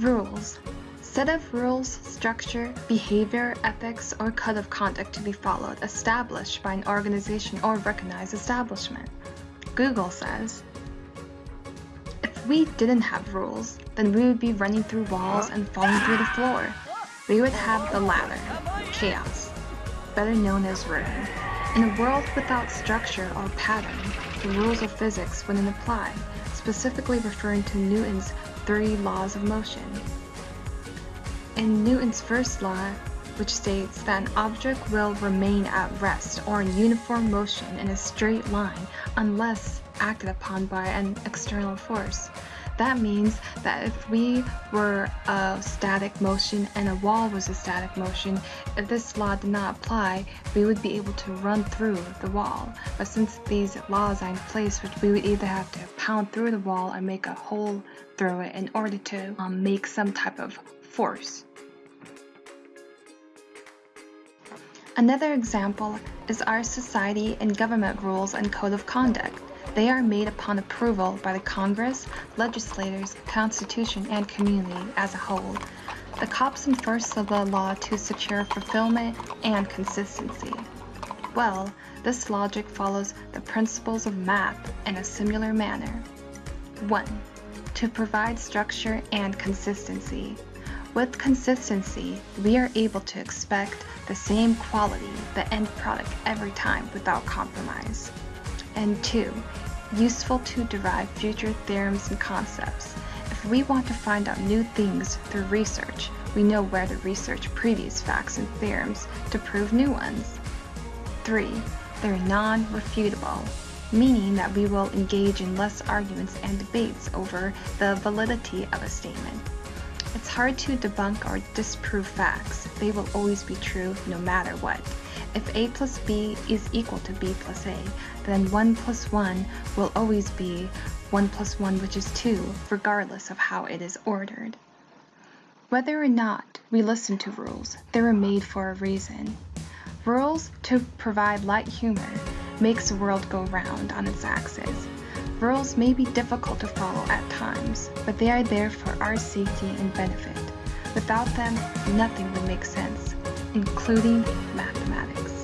Rules. Set of rules, structure, behavior, ethics, or code of conduct to be followed established by an organization or recognized establishment. Google says, If we didn't have rules, then we would be running through walls and falling through the floor. We would have the ladder, chaos, better known as ruin. In a world without structure or pattern, the rules of physics wouldn't apply, specifically referring to Newton's three laws of motion. In Newton's first law, which states that an object will remain at rest or in uniform motion in a straight line unless acted upon by an external force. That means that if we were a static motion and a wall was a static motion, if this law did not apply, we would be able to run through the wall. But since these laws are in place, which we would either have to pound through the wall or make a hole through it in order to um, make some type of force. Another example is our society and government rules and code of conduct. They are made upon approval by the Congress, legislators, Constitution, and community as a whole. The cops enforce the law to secure fulfillment and consistency. Well, this logic follows the principles of math in a similar manner. 1. To provide structure and consistency. With consistency, we are able to expect the same quality, the end product every time without compromise. And 2 useful to derive future theorems and concepts. If we want to find out new things through research, we know where to research previous facts and theorems to prove new ones. 3. They're non-refutable, meaning that we will engage in less arguments and debates over the validity of a statement. It's hard to debunk or disprove facts. They will always be true no matter what. If a plus b is equal to b plus a, then 1 plus 1 will always be 1 plus 1 which is 2, regardless of how it is ordered. Whether or not we listen to rules, they were made for a reason. Rules, to provide light humor, makes the world go round on its axis. Rules may be difficult to follow at times, but they are there for our safety and benefit. Without them, nothing would make sense, including mathematics.